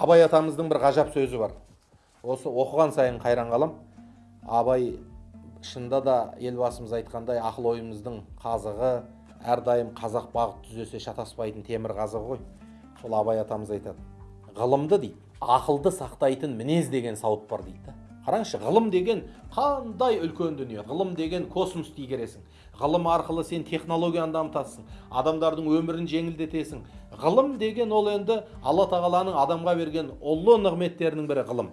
абай атамыздың бір ғажап сөзі бар. Осы оқыған сайын қайран қалам. Абай шынында да елбасымыз айтқандай ақыл ойымыздың қазығы әрдайым қазақ бағыт түзесе шатаспайтын темір қазығы ғой. Сол абай атамыз айтады. Ғылымды дейді ақылды сақтайтын мінез деген сауыт бар дейді да. Қараңызшы ғылым деген қандай үлкен дүние ғылым деген космосты игересің ғылым арқылы сен технологияны дамытасың адамдардың өмірін жеңілдетесің. Ғылым деген ол енді алла тағаланың адамға берген ұлы нығметтерінің бірі ғылым.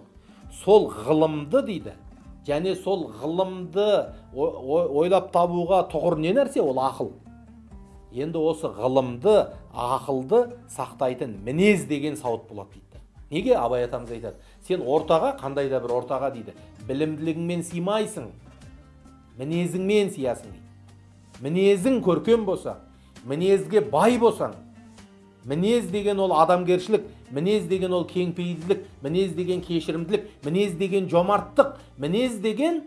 Сол ғылымды дейді. Және сол ғылымды ойлап табуға тұғыр не нәрсе? Ол ақыл. Енді осы ғылымды ақылды сақтайтын мінез деген сауыт болады дейді. Неге абай атамыз айтады? Сен ортаға қандай да бір ортаға дейді білімділігіңмен сыймайсың мінезіңмен сыясың дейді. Мінезің көркем болса мінезге бай болсаң мінез деген ол адамгершілік мінез деген ол кеңпейілділік мінез деген кешірімділік мінез деген жомарттық мінез деген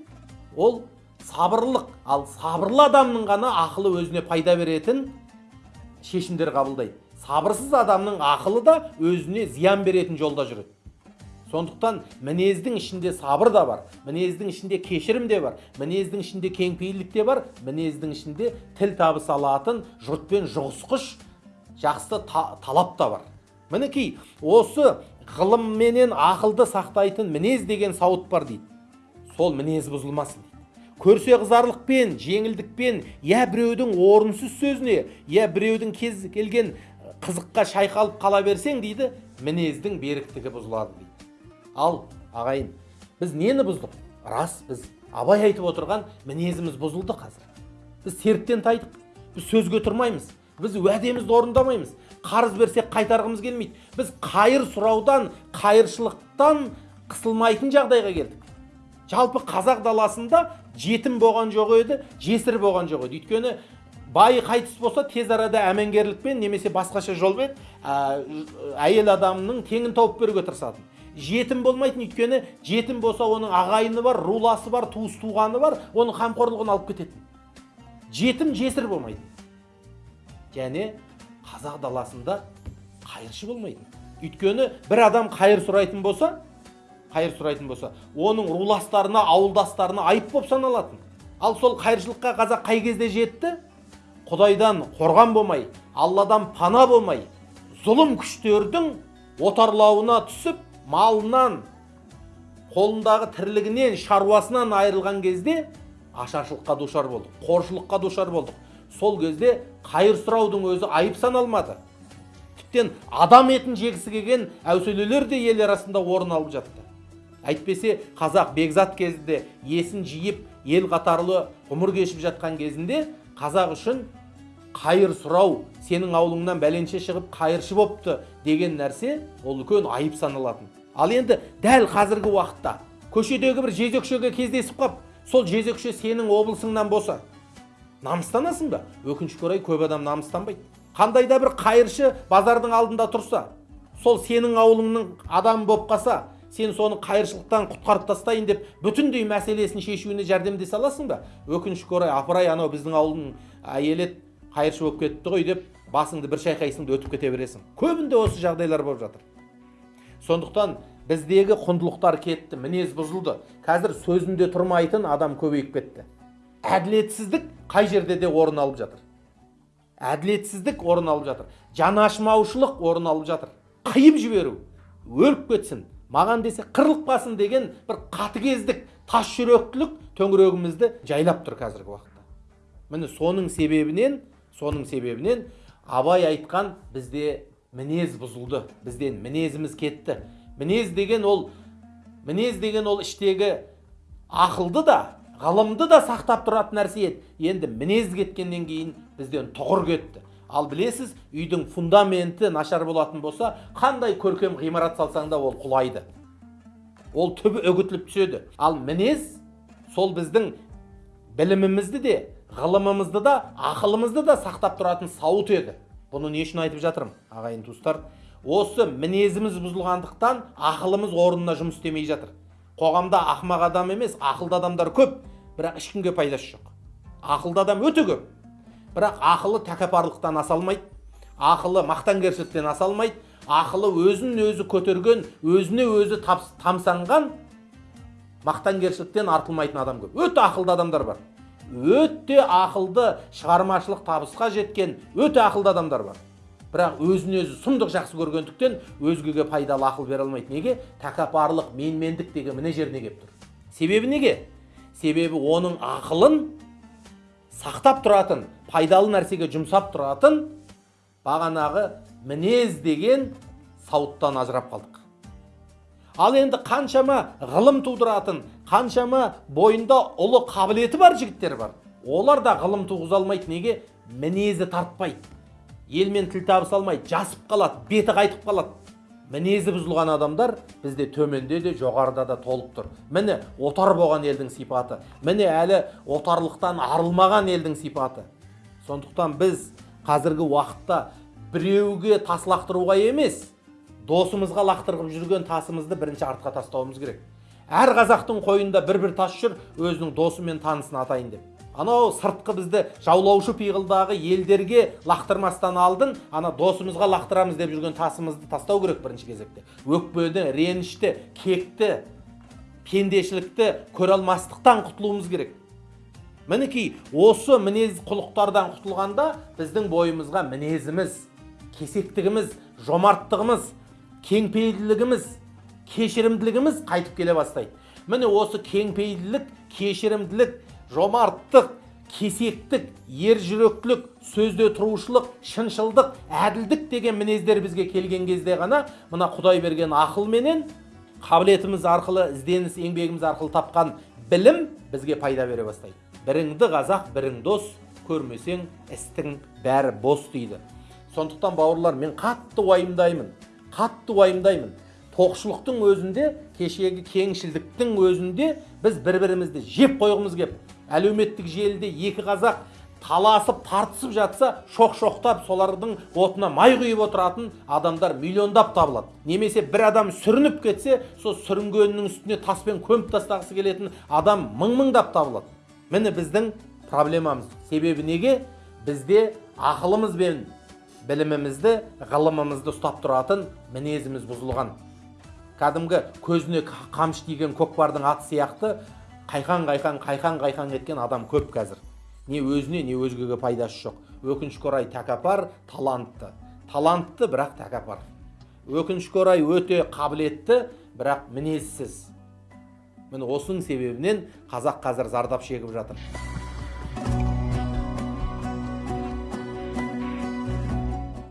ол сабырлық. Ал сабырлы адамның ғана ақылы өзіне пайда беретін шешімдер қабылдайды. Сабырсыз адамның ақылы да өзіне зиян беретін жолда жүреді. Сондықтан мінездің ішінде сабыр да бар мінездің ішінде кешірім де бар мінездің ішінде кеңпейілдік те бар мінездің ішінде тіл табыса алатын жұртпен жұғысқыш жақсы та, талап та бар. Мінекей осы ғылымменен ақылды сақтайтын мінез деген сауыт бар дейді. Сол мінез бұзылмасын көрсе қызарлықпен жеңілдікпен я біреудің орынсыз сөзіне я біреудің кез келген қызыққа шайқалып қала берсең дейді мінездің беріктігі бұзылады дейді. Ал ағайын біз нені бұздық? Рас біз абай айтып отырған мінезіміз бұзылды қазір. Біз серттен тайдық. Біз сөзге тұрмаймыз. Біз уәдемізді орындамаймыз. Қарыз берсек қайтарғымыз келмейді. Біз қайыр сұраудан қайыршылықтан қысылмайтын жағдайға келдік. Жалпы қазақ даласында жетім болған жоқ еді жесір болған жоқ еді. Өйткені бай қайтыс болса тез арада әмеңгерлікпен немесе басқаша жолмен әйел адамның теңін тауып беруге тырысатын. Жетім болмайтын өйткені жетім болса оның ағайыны бар руласы бар туыс туғаны бар оның қамқорлығын алып кететін. Жетім жесір болмайтын. Және қазақ даласында қайыршы болмайтын. Өйткені бір адам қайыр сұрайтын болса қайыр сұрайтын болса оның руластарына ауылдастарына айып болып саналатын. Ал сол қайыршылыққа қазақ қай кезде жетті? Құдайдан қорған болмай алладан пана болмай зұлым күштердің отарлауына түсіп малынан қолындағы тірлігінен шаруасынан айырылған кезде ашаршылыққа душар болдық қоршылыққа душар болдық. Сол кезде қайыр сұраудың өзі айып саналмады. Тіптен адам етін жегісі келген әуселелер де ел арасында орын алып жатты. Әйтпесе қазақ бекзат кезінде есін жиып ел қатарлы ғұмыр кешіп жатқан кезінде қазақ үшін қайыр сұрау сенің аулыңнан бәленше шығып қайыршы бопты деген нәрсе ол үлкен айып саналатын. Ал енді дәл қазіргі уақытта көшедегі бір жезөкшеге кездесіп қап сол жезөкше сенің облысыңнан болса намыстанасың ба? Өкінішке орай көп адам намыстанбайды. Қандай да бір қайыршы базардың алдында тұрса сол сенің ауылыңның адамы болып қалса сен соны қайыршылықтан құтқарып тастайын деп бүтіндей мәселесін шешуіне жәрдемдесе аласың ба? Өкінішке орай апырай анау біздің ауылдың әйелі қайыршы болып кетті ғой деп басыңды бір шайқайсың да өтіп кете бересің. Көбінде осы жағдайлар болып жатыр. Сондықтан біздегі құндылықтар кетті мінез бұзылды. Қазір сөзінде тұрмайтын адам көбейіп кетті. Әділетсіздік қай жерде де орын алып жатыр. Әділетсіздік орын алып жатыр. Жанашымаушылық орын алып жатыр. Қиып жіберу өліп кетсін маған десе қырылып деген бір қатыгездік тас жүректілік төңірегімізді жайлап тұр қазіргі уақытта. Міне соның себебінен соның себебінен абай айтқан бізде мінез бұзылды бізден мінезіміз кетті. Мінез деген ол мінез деген ол іштегі ақылды да ғылымды да сақтап тұратын нәрсе еді. Енді мінез кеткеннен кейін бізден тұғыр кетті. Ал білесіз үйдің фундаменті нашар болатын болса қандай көркем ғимарат салсаң да ол құлайды. Ол түбі үгітіліп түседі. Ал мінез сол біздің білімімізді де ғылымымызды да ақылымызды да сақтап тұратын сауыт еді. Бұны не үшін айтып жатырмын ағайын туыстар? Осы мінезіміз бұзылғандықтан ақылымыз орнына жұмыс істемей жатыр. Қоғамда ақымақ адам емес ақылды адамдар көп. Бірақ ешкімге пайдасы жоқ. Ақылды адам өте көп. Бірақ ақылы тәкаппарлықтан аса алмайды. Ақылы мақтанкершіліктен аса алмайды. Ақылы өзін өзі көтерген өзіне өзі тамсанған мақтанкершіліктен артылмайтын адам көп. Өте ақылды адамдар бар. Өте ақылды шығармашылық табысқа жеткен өте ақылды адамдар бар. Бірақ өзін өзі сұмдық жақсы көргендіктен өзгеге пайдалы ақыл бере алмайды. Неге? Тәкаппарлық менмендік деген мына жеріне келіп тұр. Себебі неге? Себебі оның ақылын сақтап тұратын пайдалы нәрсеге жұмсап тұратын бағанағы мінез деген сауыттан ажырап қалдық. Ал енді қаншама ғылым тудыратын қаншама бойында ұлы қабілеті бар жігіттер бар. Олар да ғылым туғыза алмайды неге? Мінезі тартпайды. Елмен тіл табыса алмайды жасып қалады беті қайтып қалады. Мінезі бұзылған адамдар бізде төменде де жоғарыда да толып тұр. Міне отар болған елдің сипаты. Міне әлі отарлықтан арылмаған елдің сипаты. Сондықтан біз қазіргі уақытта біреуге тас лақтыруға емес досымызға лақтырып жүрген тасымызды бірінші артқа тастауымыз керек. Әр қазақтың қойында бір бір тас жүр өзінің досы мен танысын атайын деп. Анау сыртқы бізді жаулаушы пиғылдағы елдерге лақтырмастан алдын ана досымызға лақтырамыз деп жүрген тасымызды тастау керек бірінші кезекте. Өкпені ренішті кекті пендешілікті көре алмастықтан құтылуымыз керек. Мінекей осы мінез құлықтардан құтылғанда біздің бойымызға мінезіміз кесектігіміз жомарттығымыз кеңпейілділігіміз кешірімділігіміз қайтып келе бастайды міне осы кеңпейілділік кешірімділік жомарттық кесектік ержүректілік сөзде тұрушылық шыншылдық әділдік деген мінездер бізге келген кезде ғана мына құдай берген ақыл менен қабілетіміз арқылы ізденіс еңбегіміз арқылы тапқан білім бізге пайда бере бастайды біріңді қазақ бірің дос көрмесең істің бәрі бос дейді сондықтан бауырлар мен қатты уайымдаймын қатты уайымдаймын. Тоқшылықтың өзінде кешегі кеңшілдіктің өзінде біз бір бірімізді жеп қойғымыз кеп. Әлеуметтік желіде екі қазақ таласып тартысып жатса шоқ шоқтап солардың отына май құйып отыратын адамдар миллиондап табылады. Немесе бір адам сүрініп кетсе сол сүрінгенінің үстіне таспен көміп тастағысы келетін адам мың мыңдап табылады. Міне біздің проблемамыз. Себебі неге? Бізде ақылымыз бен білімімізді ғылымымызды ұстап тұратын мінезіміз бұзылған. Кәдімгі көзіне қамшы тиген көкпардың аты сияқты қайқан қайқан қайқан қайқан еткен адам көп қазір. Не өзіне не өзгеге пайдасы жоқ. Өкінішке орай тәкаппар талантты. Талантты бірақ тәкаппар. Өкінішке орай өте қабілетті бірақ мінезсіз. Міне осының себебінен қазақ қазір зардап шегіп жатыр.